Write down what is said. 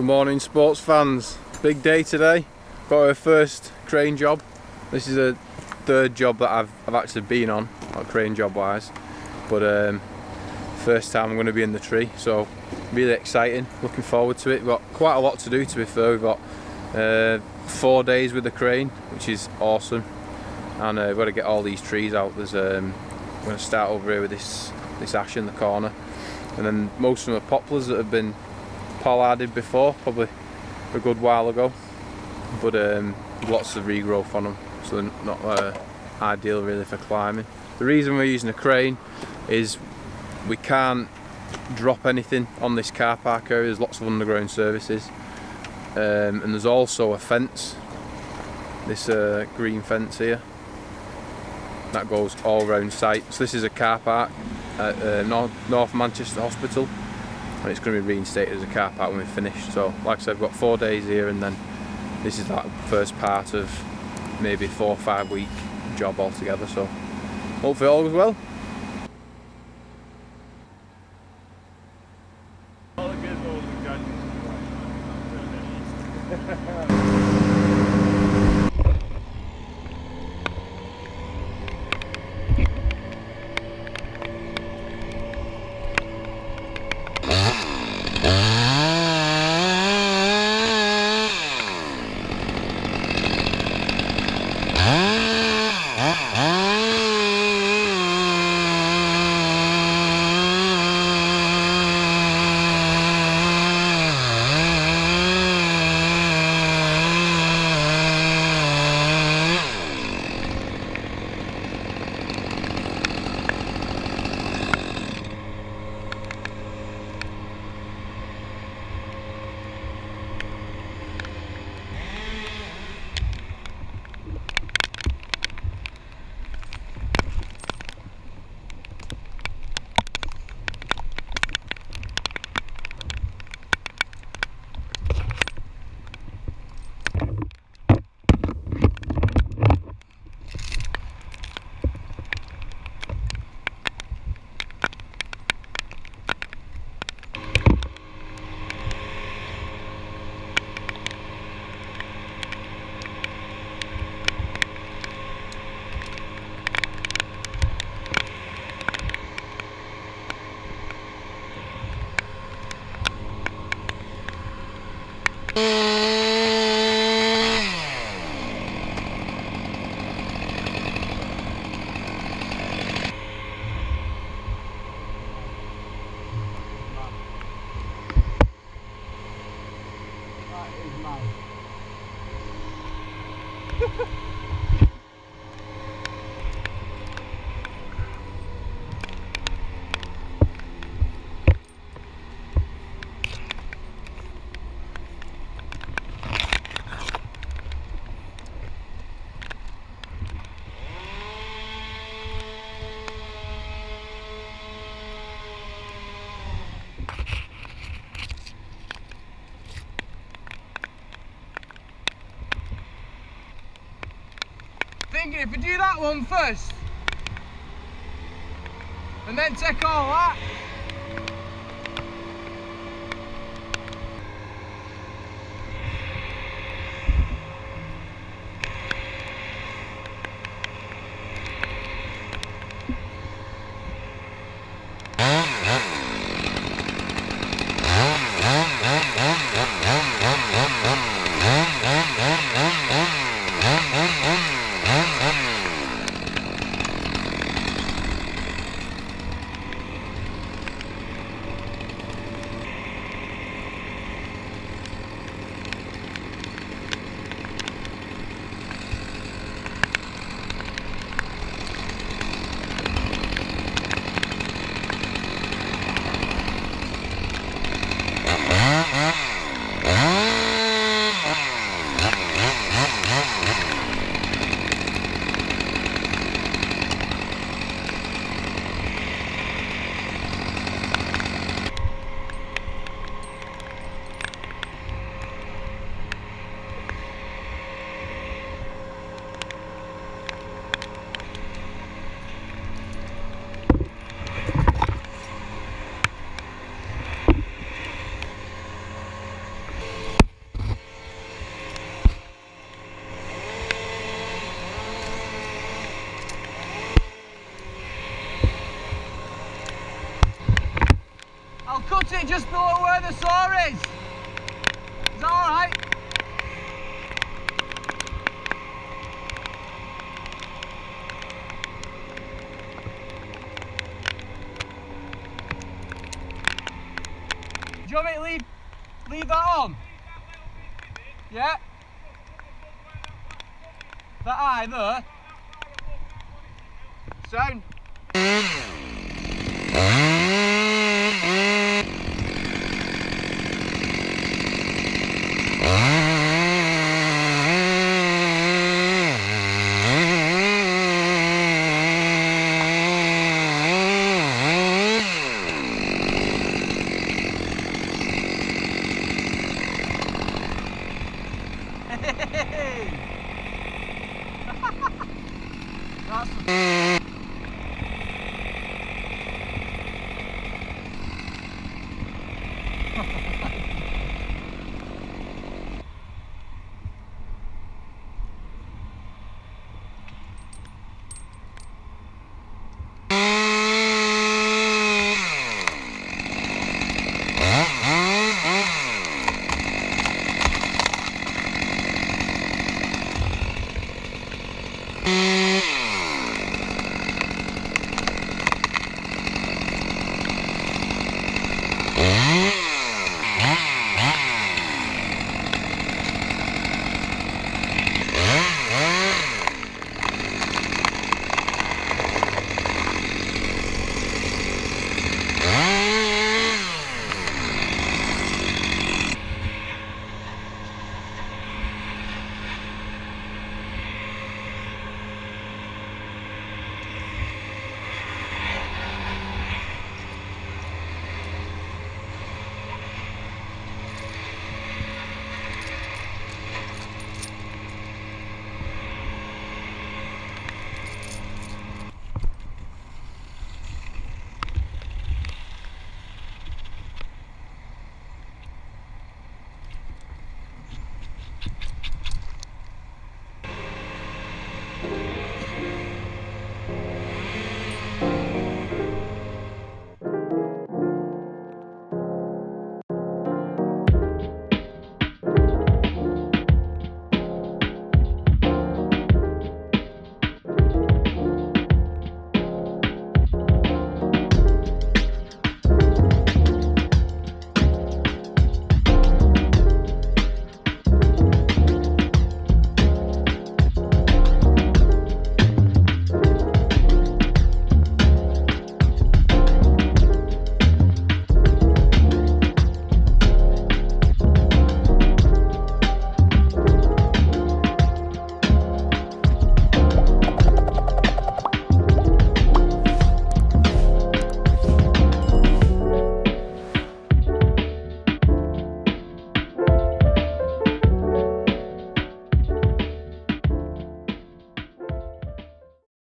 Good morning sports fans. Big day today. Got our first crane job. This is a third job that I've, I've actually been on, not crane job wise. But um, first time I'm going to be in the tree, so really exciting. Looking forward to it. We've got quite a lot to do to be fair. We've got uh, four days with the crane, which is awesome. And uh, we've got to get all these trees out. There's um, I'm going to start over here with this this ash in the corner, and then most of them are poplars that have been pollarded before, probably a good while ago, but um, lots of regrowth on them, so not uh, ideal really for climbing. The reason we're using a crane is we can't drop anything on this car park area, there's lots of underground services, um, and there's also a fence, this uh, green fence here, that goes all around site. So this is a car park at uh, North Manchester Hospital and it's going to be reinstated as a car park when we finish. So like I said, I've got four days here and then this is that first part of maybe four or five week job altogether. So hopefully all goes well. If we do that one first, and then take all that, just below where the saw is. Is that alright? Do you want me to leave, leave that on? Yeah? That eye there? Sound?